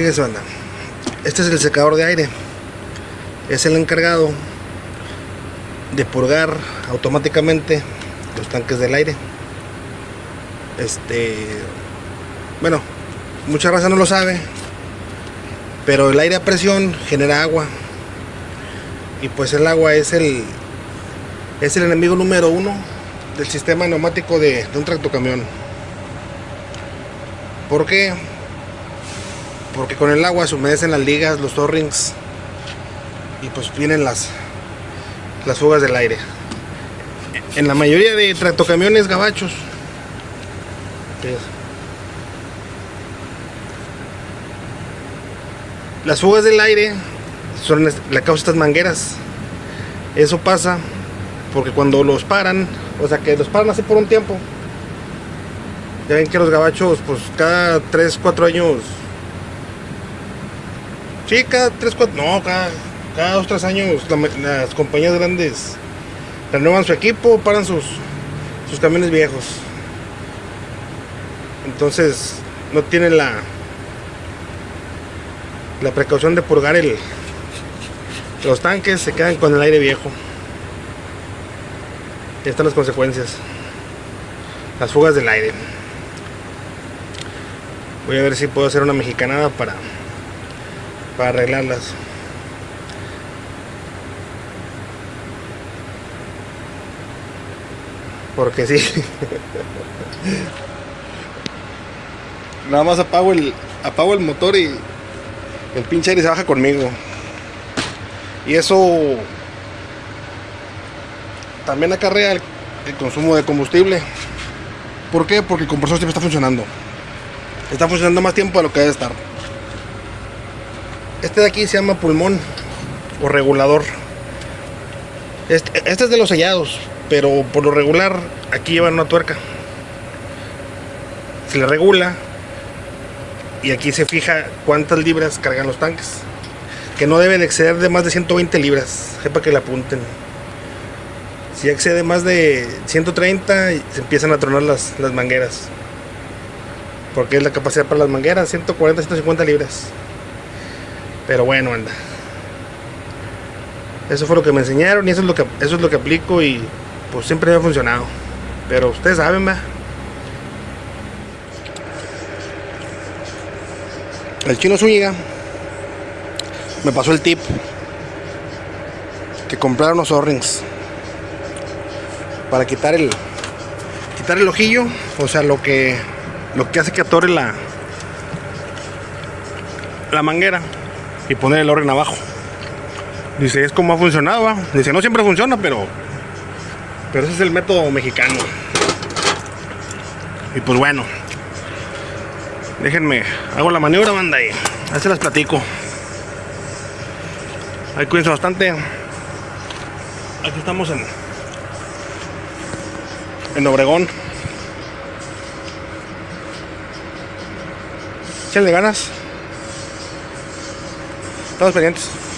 fíjense banda este es el secador de aire. Es el encargado de purgar automáticamente los tanques del aire. Este bueno mucha raza no lo sabe pero el aire a presión genera agua. Y pues el agua es el es el enemigo número uno del sistema neumático de, de un tractocamión. ¿por qué? Porque con el agua se humedecen las ligas, los torrings y pues vienen las las fugas del aire. En la mayoría de tractocamiones gabachos las fugas del aire son la causa estas mangueras. Eso pasa porque cuando los paran o sea que los paran así por un tiempo ya ven que los gabachos pues cada 3 4 años sí cada 3 4 no cada cada 2 3 años las compañías grandes renuevan su equipo paran sus sus camiones viejos. Entonces no tienen la la precaución de purgar el los tanques se quedan con el aire viejo. Y están las consecuencias. Las fugas del aire. Voy a ver si puedo hacer una mexicanada para para arreglarlas. Porque sí. Nada más apago el apago el motor y el pinche aire se baja conmigo. Y eso también acarrea el, consumo de combustible. ¿por qué? porque el compresor siempre está funcionando. Está funcionando más tiempo de lo que debe estar este de aquí se llama pulmón o regulador. Este, este es de los sellados pero por lo regular aquí llevan una tuerca. Se le regula y aquí se fija cuántas libras cargan los tanques que no deben exceder de más de 120 libras sepa que le apunten. Si excede más de 130 se empiezan a tronar las, las mangueras porque es la capacidad para las mangueras 140 150 libras pero bueno anda. Eso fue lo que me enseñaron y eso es lo que eso es lo que aplico y pues siempre me ha funcionado. Pero ustedes saben va. El chino Zúñiga me pasó el tip que comprar unos O-rings para quitar el quitar el ojillo o sea lo que lo que hace que atore la la manguera y poner el orden abajo. Dice es como ha funcionado dice no siempre funciona pero pero ese es el método mexicano y pues bueno déjenme hago la maniobra banda y ahí se las platico. Ahí cuídense bastante. Aquí estamos en en Obregón. Échenle ganas estamos pendientes